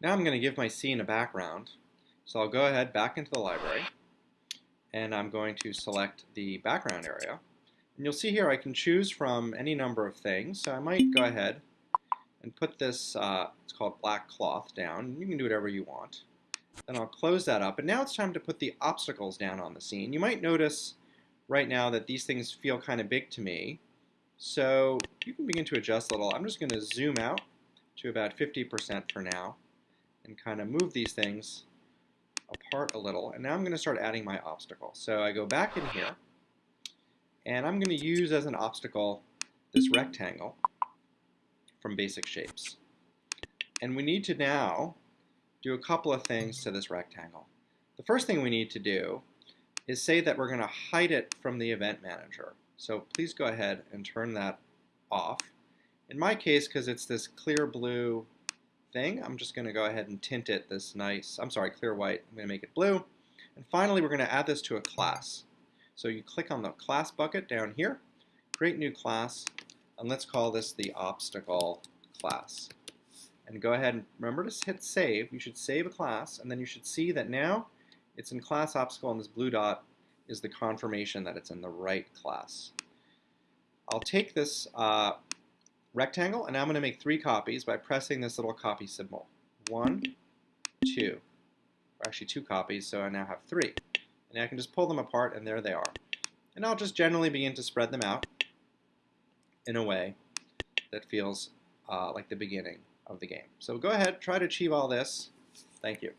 Now I'm going to give my scene a background. So I'll go ahead back into the library and I'm going to select the background area. And you'll see here I can choose from any number of things. So I might go ahead and put this, uh, it's called black cloth down. You can do whatever you want. Then I'll close that up. And now it's time to put the obstacles down on the scene. You might notice right now that these things feel kind of big to me. So you can begin to adjust a little. I'm just going to zoom out to about 50% for now and kind of move these things apart a little. And now I'm going to start adding my obstacle. So I go back in here, and I'm going to use as an obstacle this rectangle from Basic Shapes. And we need to now do a couple of things to this rectangle. The first thing we need to do is say that we're going to hide it from the event manager. So please go ahead and turn that off. In my case, because it's this clear blue thing. I'm just going to go ahead and tint it this nice, I'm sorry, clear white. I'm going to make it blue. And finally, we're going to add this to a class. So you click on the class bucket down here, create new class, and let's call this the obstacle class. And go ahead and remember to hit save. You should save a class, and then you should see that now it's in class obstacle, and this blue dot is the confirmation that it's in the right class. I'll take this uh, rectangle, and now I'm going to make three copies by pressing this little copy symbol. One, two, or actually two copies, so I now have three. And I can just pull them apart, and there they are. And I'll just generally begin to spread them out in a way that feels uh, like the beginning of the game. So go ahead, try to achieve all this. Thank you.